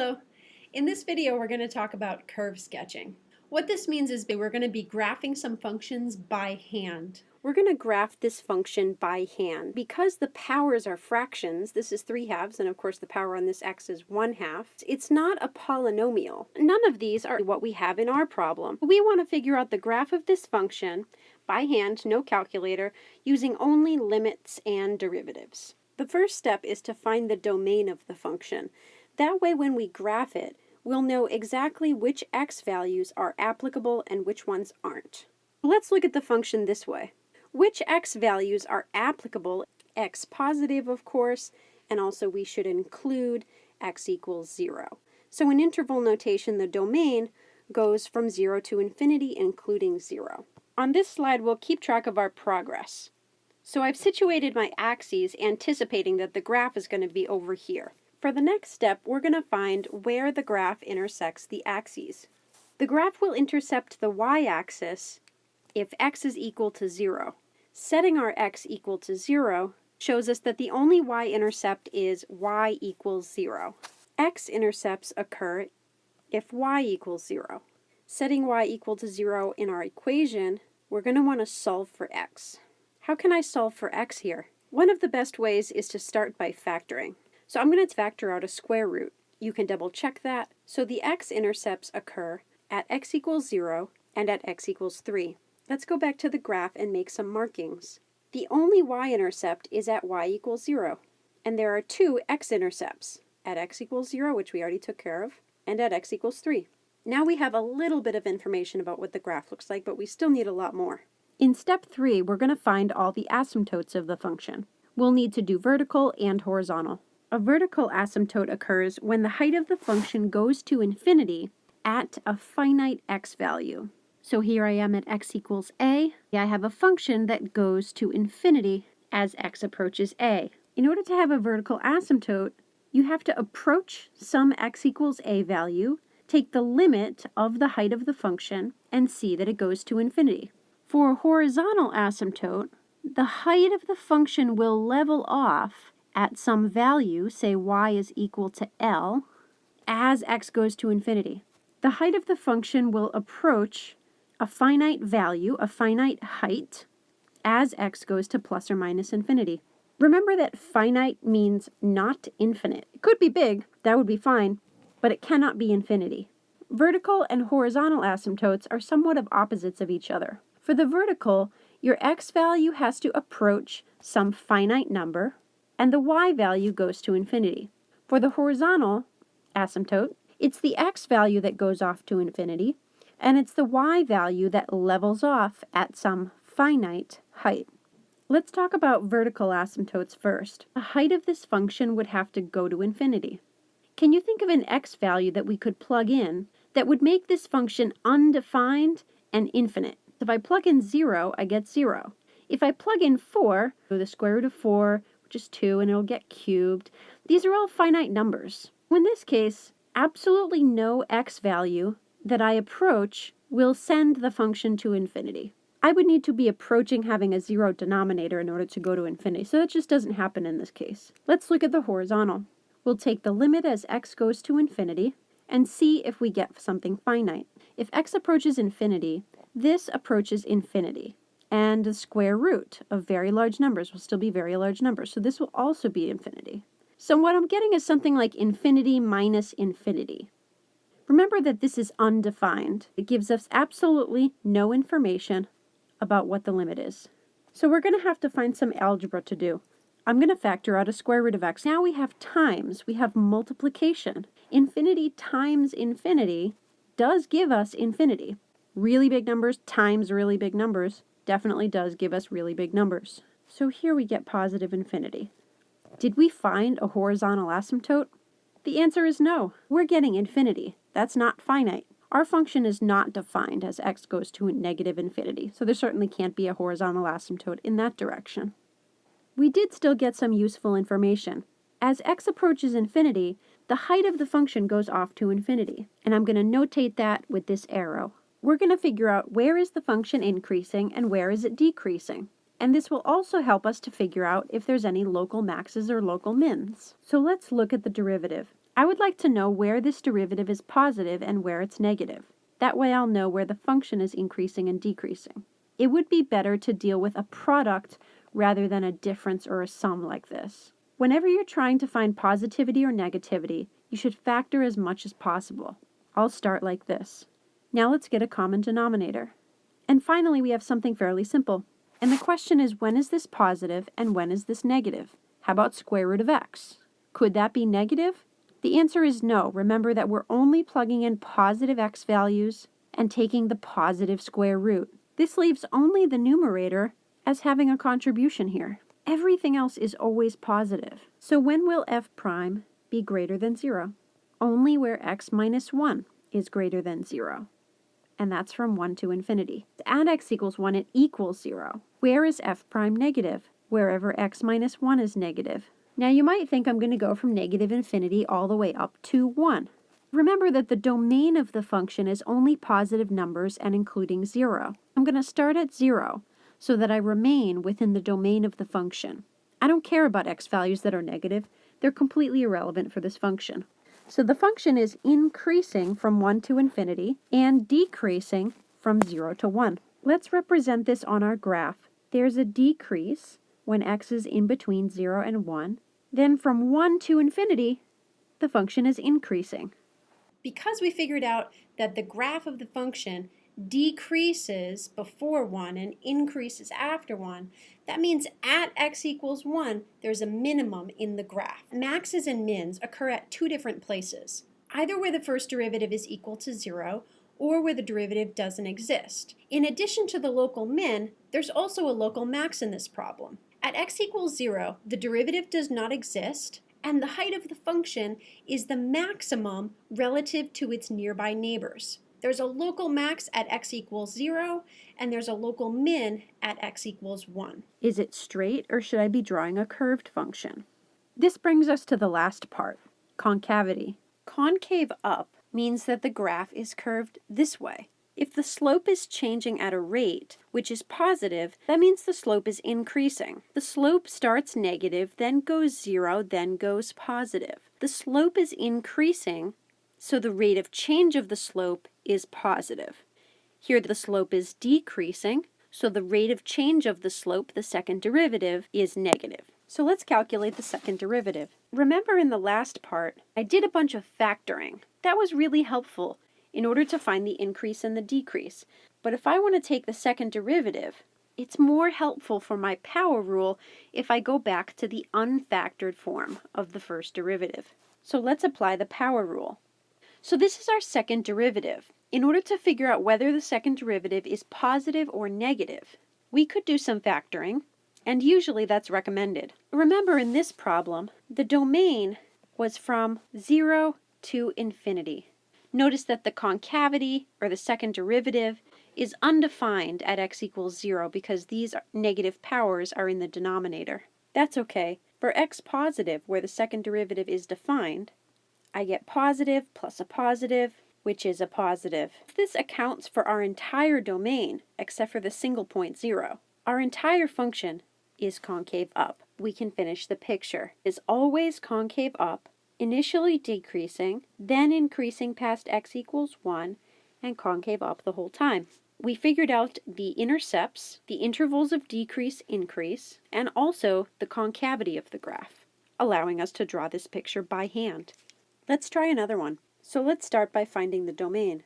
Hello. In this video we're going to talk about curve sketching. What this means is that we're going to be graphing some functions by hand. We're going to graph this function by hand. Because the powers are fractions, this is 3 halves, and of course the power on this x is 1 half, it's not a polynomial. None of these are what we have in our problem. We want to figure out the graph of this function by hand, no calculator, using only limits and derivatives. The first step is to find the domain of the function. That way when we graph it, we'll know exactly which x values are applicable and which ones aren't. Let's look at the function this way. Which x values are applicable? x positive, of course, and also we should include x equals 0. So in interval notation, the domain goes from 0 to infinity, including 0. On this slide, we'll keep track of our progress. So I've situated my axes anticipating that the graph is going to be over here. For the next step, we're going to find where the graph intersects the axes. The graph will intercept the y-axis if x is equal to 0. Setting our x equal to 0 shows us that the only y-intercept is y equals 0. x-intercepts occur if y equals 0. Setting y equal to 0 in our equation, we're going to want to solve for x. How can I solve for x here? One of the best ways is to start by factoring. So I'm going to factor out a square root. You can double check that. So the x-intercepts occur at x equals 0 and at x equals 3. Let's go back to the graph and make some markings. The only y-intercept is at y equals 0. And there are two x-intercepts, at x equals 0, which we already took care of, and at x equals 3. Now we have a little bit of information about what the graph looks like, but we still need a lot more. In step three, we're going to find all the asymptotes of the function. We'll need to do vertical and horizontal. A vertical asymptote occurs when the height of the function goes to infinity at a finite x value. So here I am at x equals a. I have a function that goes to infinity as x approaches a. In order to have a vertical asymptote, you have to approach some x equals a value, take the limit of the height of the function, and see that it goes to infinity. For a horizontal asymptote, the height of the function will level off at some value, say y is equal to L, as x goes to infinity. The height of the function will approach a finite value, a finite height, as x goes to plus or minus infinity. Remember that finite means not infinite. It could be big, that would be fine, but it cannot be infinity. Vertical and horizontal asymptotes are somewhat of opposites of each other. For the vertical, your x value has to approach some finite number, and the y value goes to infinity. For the horizontal asymptote, it's the x value that goes off to infinity, and it's the y value that levels off at some finite height. Let's talk about vertical asymptotes first. The height of this function would have to go to infinity. Can you think of an x value that we could plug in that would make this function undefined and infinite? If I plug in 0, I get 0. If I plug in 4, the square root of 4, is 2, and it'll get cubed, these are all finite numbers. In this case, absolutely no x value that I approach will send the function to infinity. I would need to be approaching having a zero denominator in order to go to infinity, so that just doesn't happen in this case. Let's look at the horizontal. We'll take the limit as x goes to infinity and see if we get something finite. If x approaches infinity, this approaches infinity, and the square root of very large numbers will still be very large numbers, so this will also be infinity. So what I'm getting is something like infinity minus infinity. Remember that this is undefined. It gives us absolutely no information about what the limit is. So we're going to have to find some algebra to do. I'm going to factor out a square root of x. Now we have times, we have multiplication. Infinity times infinity does give us infinity really big numbers times really big numbers definitely does give us really big numbers. So here we get positive infinity. Did we find a horizontal asymptote? The answer is no. We're getting infinity. That's not finite. Our function is not defined as x goes to negative infinity, so there certainly can't be a horizontal asymptote in that direction. We did still get some useful information. As x approaches infinity, the height of the function goes off to infinity, and I'm going to notate that with this arrow we're going to figure out where is the function increasing and where is it decreasing. And this will also help us to figure out if there's any local maxes or local mins. So let's look at the derivative. I would like to know where this derivative is positive and where it's negative. That way I'll know where the function is increasing and decreasing. It would be better to deal with a product rather than a difference or a sum like this. Whenever you're trying to find positivity or negativity, you should factor as much as possible. I'll start like this. Now let's get a common denominator. And finally, we have something fairly simple. And the question is, when is this positive and when is this negative? How about square root of x? Could that be negative? The answer is no. Remember that we're only plugging in positive x values and taking the positive square root. This leaves only the numerator as having a contribution here. Everything else is always positive. So when will f prime be greater than 0? Only where x minus 1 is greater than 0. And that's from 1 to infinity. To add x equals 1, it equals 0. Where is f prime negative? Wherever x minus 1 is negative. Now you might think I'm going to go from negative infinity all the way up to 1. Remember that the domain of the function is only positive numbers and including 0. I'm going to start at 0 so that I remain within the domain of the function. I don't care about x values that are negative. They're completely irrelevant for this function. So the function is increasing from 1 to infinity and decreasing from 0 to 1. Let's represent this on our graph. There's a decrease when x is in between 0 and 1, then from 1 to infinity, the function is increasing. Because we figured out that the graph of the function decreases before 1 and increases after 1, that means at x equals 1, there's a minimum in the graph. Maxes and mins occur at two different places, either where the first derivative is equal to 0 or where the derivative doesn't exist. In addition to the local min, there's also a local max in this problem. At x equals 0, the derivative does not exist, and the height of the function is the maximum relative to its nearby neighbors. There's a local max at x equals 0, and there's a local min at x equals 1. Is it straight, or should I be drawing a curved function? This brings us to the last part, concavity. Concave up means that the graph is curved this way. If the slope is changing at a rate which is positive, that means the slope is increasing. The slope starts negative, then goes zero, then goes positive. The slope is increasing, so the rate of change of the slope is positive. Here the slope is decreasing, so the rate of change of the slope, the second derivative, is negative. So let's calculate the second derivative. Remember in the last part, I did a bunch of factoring. That was really helpful in order to find the increase and the decrease. But if I want to take the second derivative, it's more helpful for my power rule if I go back to the unfactored form of the first derivative. So let's apply the power rule. So this is our second derivative. In order to figure out whether the second derivative is positive or negative, we could do some factoring, and usually that's recommended. Remember in this problem, the domain was from 0 to infinity. Notice that the concavity, or the second derivative, is undefined at x equals 0 because these negative powers are in the denominator. That's okay. For x positive, where the second derivative is defined, I get positive plus a positive, which is a positive. This accounts for our entire domain, except for the single point 0. Our entire function is concave up. We can finish the picture. Is always concave up initially decreasing, then increasing past x equals 1, and concave up the whole time. We figured out the intercepts, the intervals of decrease increase, and also the concavity of the graph, allowing us to draw this picture by hand. Let's try another one. So let's start by finding the domain.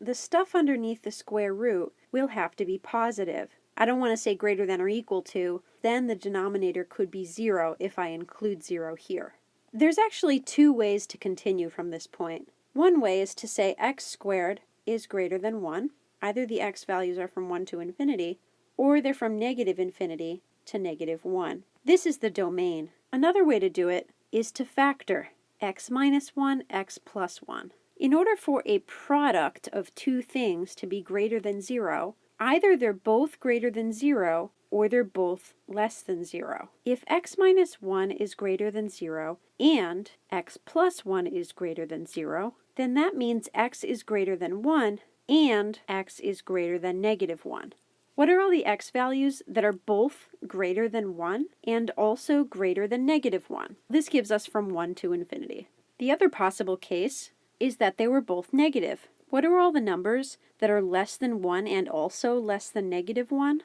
The stuff underneath the square root will have to be positive. I don't want to say greater than or equal to, then the denominator could be 0 if I include 0 here. There's actually two ways to continue from this point. One way is to say x squared is greater than 1. Either the x values are from 1 to infinity, or they're from negative infinity to negative 1. This is the domain. Another way to do it is to factor x minus 1, x plus 1. In order for a product of two things to be greater than 0, either they're both greater than 0 or they're both less than 0. If x minus 1 is greater than 0 and x plus 1 is greater than 0, then that means x is greater than 1 and x is greater than negative 1. What are all the x values that are both greater than 1 and also greater than negative 1? This gives us from 1 to infinity. The other possible case is that they were both negative. What are all the numbers that are less than 1 and also less than negative 1?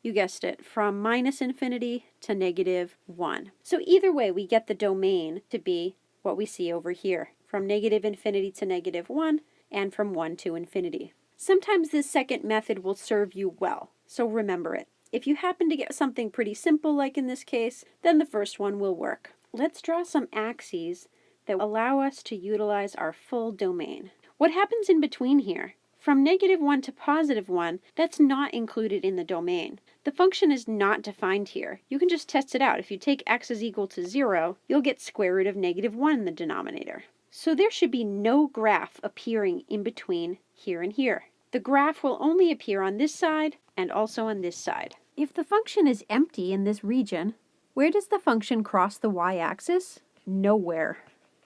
You guessed it, from minus infinity to negative 1. So either way, we get the domain to be what we see over here, from negative infinity to negative 1 and from 1 to infinity. Sometimes this second method will serve you well, so remember it. If you happen to get something pretty simple like in this case, then the first one will work. Let's draw some axes that allow us to utilize our full domain. What happens in between here? From negative 1 to positive 1, that's not included in the domain. The function is not defined here. You can just test it out. If you take x is equal to 0, you'll get square root of negative 1 in the denominator. So there should be no graph appearing in between here and here. The graph will only appear on this side and also on this side. If the function is empty in this region, where does the function cross the y-axis? Nowhere.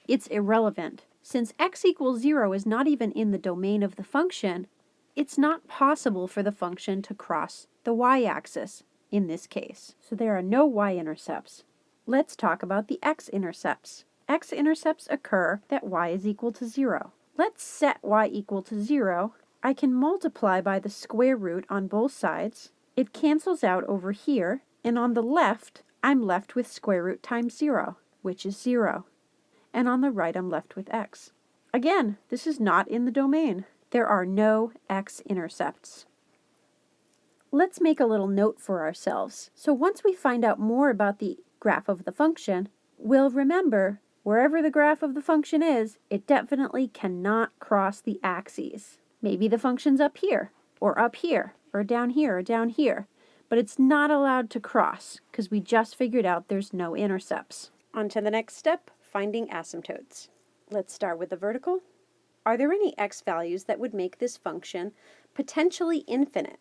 It's irrelevant. Since x equals 0 is not even in the domain of the function, it's not possible for the function to cross the y-axis in this case. So there are no y-intercepts. Let's talk about the x-intercepts. X-intercepts occur that y is equal to 0. Let's set y equal to 0. I can multiply by the square root on both sides. It cancels out over here, and on the left, I'm left with square root times 0, which is 0 and on the right I'm left with x. Again, this is not in the domain. There are no x-intercepts. Let's make a little note for ourselves. So once we find out more about the graph of the function, we'll remember wherever the graph of the function is, it definitely cannot cross the axes. Maybe the function's up here, or up here, or down here, or down here, but it's not allowed to cross because we just figured out there's no intercepts. On to the next step, finding asymptotes. Let's start with the vertical. Are there any x values that would make this function potentially infinite?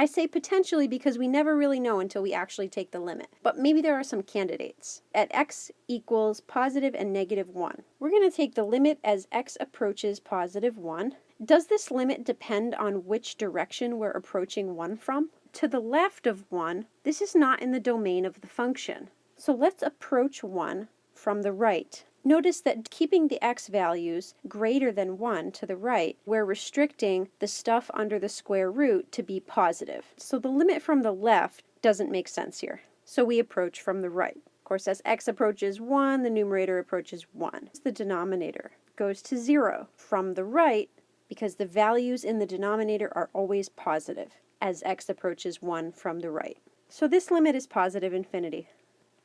I say potentially because we never really know until we actually take the limit, but maybe there are some candidates. At x equals positive and negative 1, we're going to take the limit as x approaches positive 1. Does this limit depend on which direction we're approaching 1 from? To the left of 1, this is not in the domain of the function. So let's approach 1 from the right. Notice that keeping the x values greater than 1 to the right, we're restricting the stuff under the square root to be positive. So the limit from the left doesn't make sense here. So we approach from the right. Of course, as x approaches 1, the numerator approaches 1. The denominator goes to 0 from the right because the values in the denominator are always positive as x approaches 1 from the right. So this limit is positive infinity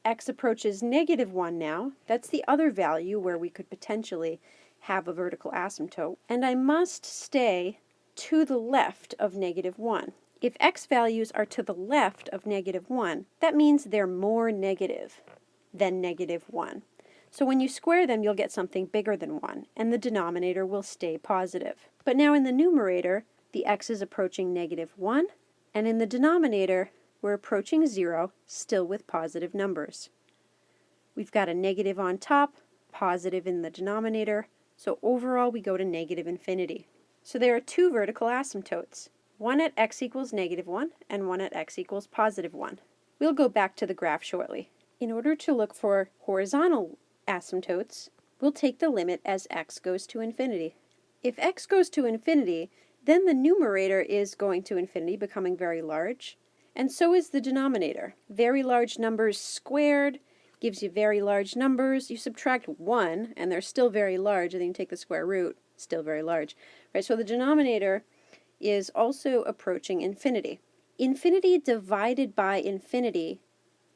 x approaches negative 1 now, that's the other value where we could potentially have a vertical asymptote, and I must stay to the left of negative 1. If x values are to the left of negative 1, that means they're more negative than negative 1. So when you square them, you'll get something bigger than 1, and the denominator will stay positive. But now in the numerator, the x is approaching negative 1, and in the denominator, we're approaching zero, still with positive numbers. We've got a negative on top, positive in the denominator, so overall we go to negative infinity. So there are two vertical asymptotes, one at x equals negative 1 and one at x equals positive 1. We'll go back to the graph shortly. In order to look for horizontal asymptotes, we'll take the limit as x goes to infinity. If x goes to infinity, then the numerator is going to infinity, becoming very large, and so is the denominator. Very large numbers squared gives you very large numbers. You subtract 1, and they're still very large, and then you take the square root, still very large. Right, so the denominator is also approaching infinity. Infinity divided by infinity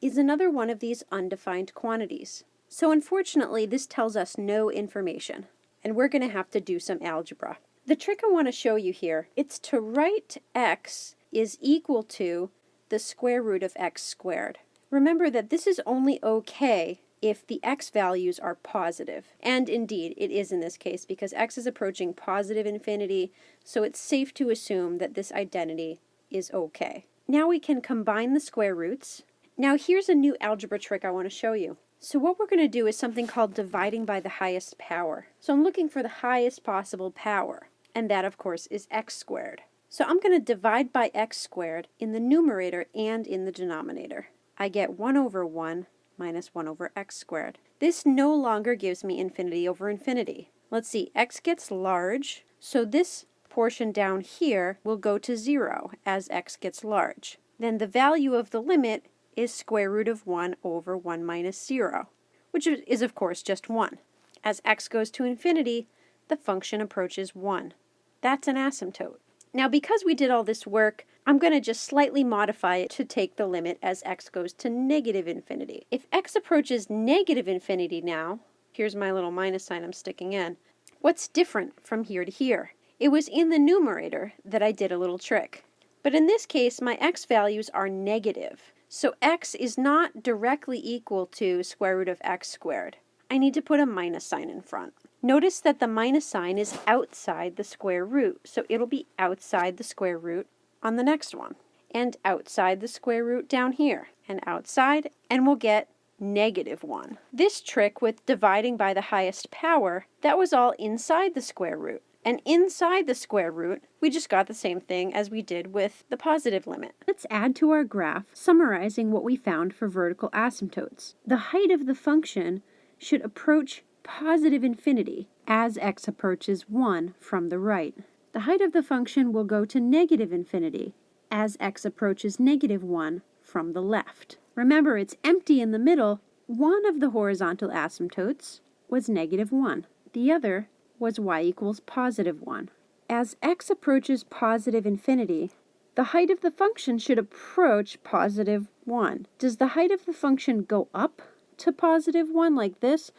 is another one of these undefined quantities. So unfortunately, this tells us no information, and we're going to have to do some algebra. The trick I want to show you here, it's to write x is equal to the square root of x squared. Remember that this is only okay if the x values are positive. And indeed, it is in this case because x is approaching positive infinity, so it's safe to assume that this identity is okay. Now we can combine the square roots. Now here's a new algebra trick I want to show you. So what we're going to do is something called dividing by the highest power. So I'm looking for the highest possible power, and that of course is x squared. So I'm going to divide by x squared in the numerator and in the denominator. I get 1 over 1 minus 1 over x squared. This no longer gives me infinity over infinity. Let's see, x gets large, so this portion down here will go to 0 as x gets large. Then the value of the limit is square root of 1 over 1 minus 0, which is of course just 1. As x goes to infinity, the function approaches 1. That's an asymptote. Now because we did all this work, I'm going to just slightly modify it to take the limit as x goes to negative infinity. If x approaches negative infinity now, here's my little minus sign I'm sticking in, what's different from here to here? It was in the numerator that I did a little trick. But in this case, my x values are negative. So x is not directly equal to square root of x squared. I need to put a minus sign in front. Notice that the minus sign is outside the square root, so it'll be outside the square root on the next one, and outside the square root down here, and outside, and we'll get negative 1. This trick with dividing by the highest power, that was all inside the square root. And inside the square root, we just got the same thing as we did with the positive limit. Let's add to our graph, summarizing what we found for vertical asymptotes. The height of the function should approach positive infinity as x approaches 1 from the right. The height of the function will go to negative infinity as x approaches negative 1 from the left. Remember, it's empty in the middle. One of the horizontal asymptotes was negative 1. The other was y equals positive 1. As x approaches positive infinity, the height of the function should approach positive 1. Does the height of the function go up to positive 1 like this,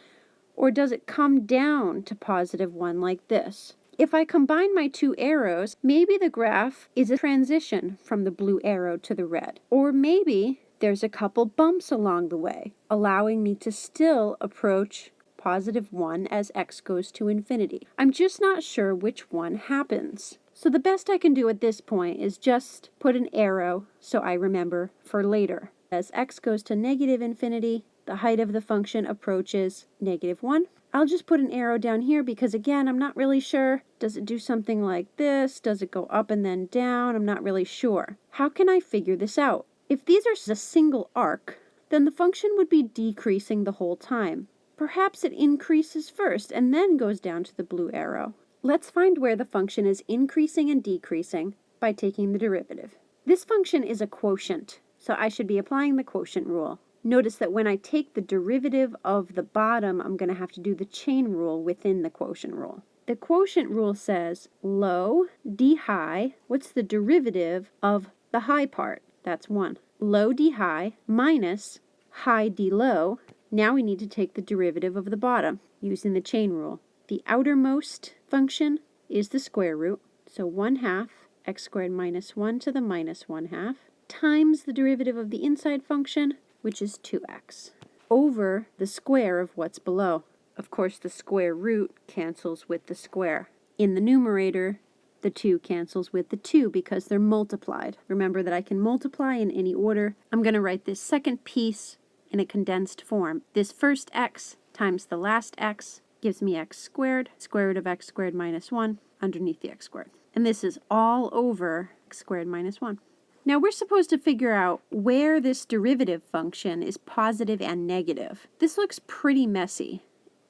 or does it come down to positive 1 like this? If I combine my two arrows, maybe the graph is a transition from the blue arrow to the red. Or maybe there's a couple bumps along the way, allowing me to still approach positive 1 as x goes to infinity. I'm just not sure which one happens. So the best I can do at this point is just put an arrow so I remember for later. As x goes to negative infinity, the height of the function approaches negative 1. I'll just put an arrow down here because again, I'm not really sure. Does it do something like this? Does it go up and then down? I'm not really sure. How can I figure this out? If these are a single arc, then the function would be decreasing the whole time. Perhaps it increases first and then goes down to the blue arrow. Let's find where the function is increasing and decreasing by taking the derivative. This function is a quotient, so I should be applying the quotient rule. Notice that when I take the derivative of the bottom, I'm going to have to do the chain rule within the quotient rule. The quotient rule says low d high, what's the derivative of the high part? That's 1. Low d high minus high d low now we need to take the derivative of the bottom using the chain rule. The outermost function is the square root, so 1 half x squared minus 1 to the minus 1 half times the derivative of the inside function, which is 2x, over the square of what's below. Of course, the square root cancels with the square. In the numerator, the 2 cancels with the 2 because they're multiplied. Remember that I can multiply in any order. I'm going to write this second piece in a condensed form. This first x times the last x gives me x squared, square root of x squared minus 1 underneath the x squared. And this is all over x squared minus 1. Now we're supposed to figure out where this derivative function is positive and negative. This looks pretty messy,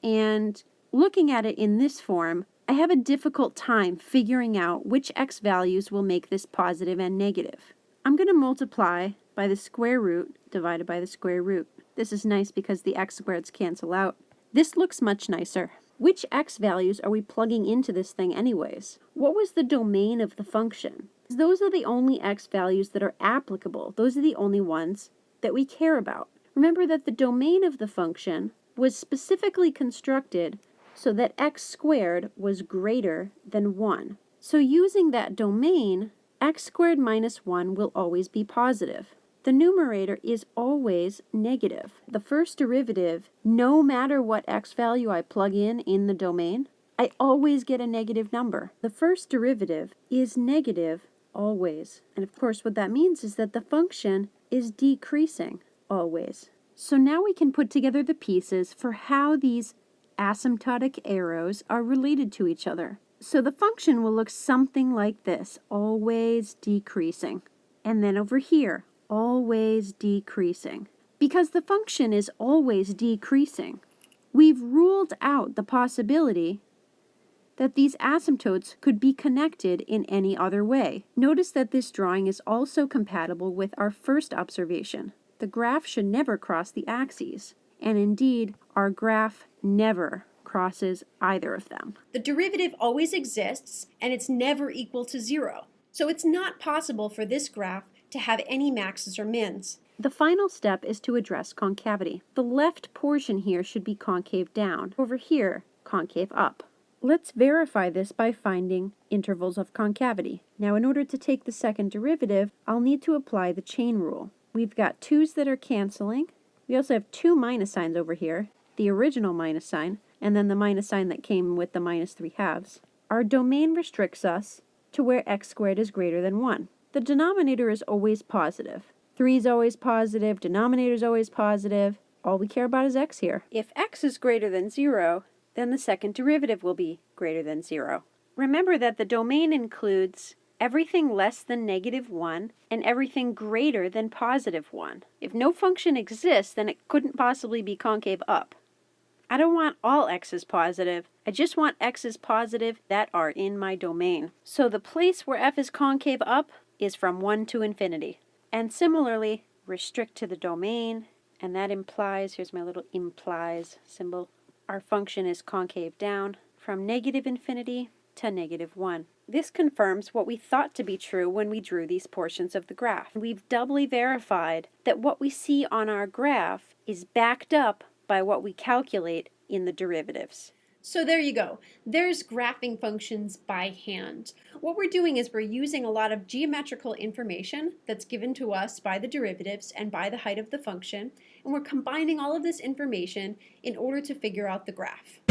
and looking at it in this form, I have a difficult time figuring out which x values will make this positive and negative. I'm going to multiply by the square root divided by the square root. This is nice because the x squareds cancel out. This looks much nicer. Which x values are we plugging into this thing anyways? What was the domain of the function? Those are the only x values that are applicable. Those are the only ones that we care about. Remember that the domain of the function was specifically constructed so that x squared was greater than 1. So using that domain, x squared minus 1 will always be positive the numerator is always negative. The first derivative, no matter what x value I plug in in the domain, I always get a negative number. The first derivative is negative always. And of course what that means is that the function is decreasing always. So now we can put together the pieces for how these asymptotic arrows are related to each other. So the function will look something like this, always decreasing. And then over here, always decreasing. because the function is always decreasing. We've ruled out the possibility that these asymptotes could be connected in any other way. Notice that this drawing is also compatible with our first observation. The graph should never cross the axes, and indeed, our graph never crosses either of them. The derivative always exists, and it's never equal to zero. So it's not possible for this graph to have any maxes or mins. The final step is to address concavity. The left portion here should be concave down. Over here, concave up. Let's verify this by finding intervals of concavity. Now in order to take the second derivative, I'll need to apply the chain rule. We've got 2's that are canceling. We also have two minus signs over here, the original minus sign, and then the minus sign that came with the minus 3 halves. Our domain restricts us to where x squared is greater than 1. The denominator is always positive. 3 is always positive, denominator is always positive. All we care about is x here. If x is greater than 0, then the second derivative will be greater than 0. Remember that the domain includes everything less than negative 1 and everything greater than positive 1. If no function exists, then it couldn't possibly be concave up. I don't want all x's positive. I just want x's positive that are in my domain. So the place where f is concave up is from 1 to infinity. And similarly, restrict to the domain, and that implies, here's my little implies symbol, our function is concave down from negative infinity to negative 1. This confirms what we thought to be true when we drew these portions of the graph. We've doubly verified that what we see on our graph is backed up by what we calculate in the derivatives. So there you go. There's graphing functions by hand. What we're doing is we're using a lot of geometrical information that's given to us by the derivatives and by the height of the function, and we're combining all of this information in order to figure out the graph.